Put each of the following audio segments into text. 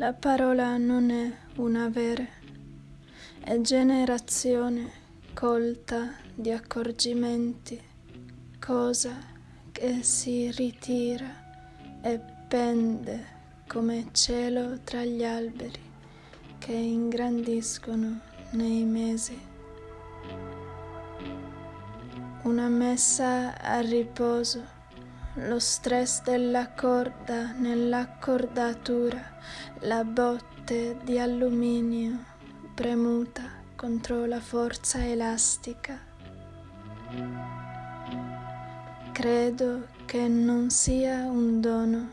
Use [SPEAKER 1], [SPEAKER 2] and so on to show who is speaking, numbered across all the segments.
[SPEAKER 1] La parola non è una vera, è generazione colta di accorgimenti, cosa che si ritira e pende come cielo tra gli alberi che ingrandiscono nei mesi. Una messa a riposo lo stress della corda nell'accordatura, la botte di alluminio premuta contro la forza elastica. Credo che non sia un dono,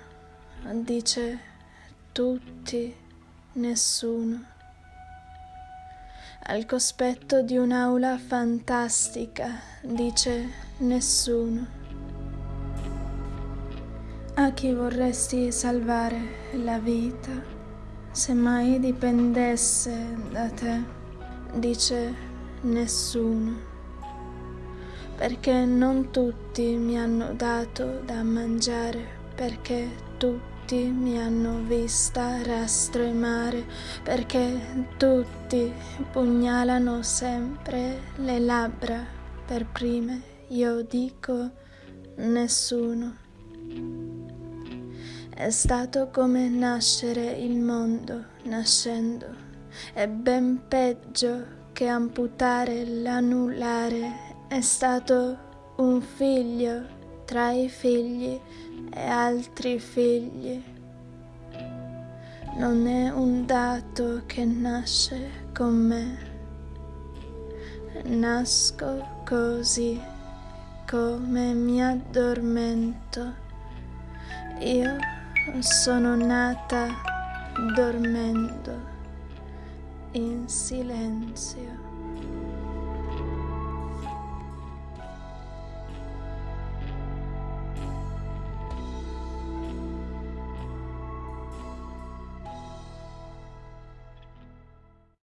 [SPEAKER 1] dice tutti, nessuno. Al cospetto di un'aula fantastica, dice nessuno. A chi vorresti salvare la vita, se mai dipendesse da te, dice nessuno, perché non tutti mi hanno dato da mangiare, perché tutti mi hanno vista rastremare, perché tutti pugnalano sempre le labbra per prime, io dico nessuno. È stato come nascere il mondo nascendo, è ben peggio che amputare l'anulare, è stato un figlio tra i figli e altri figli. Non è un dato che nasce con me, nasco così come mi addormento. Io sono nata dormendo in silenzio.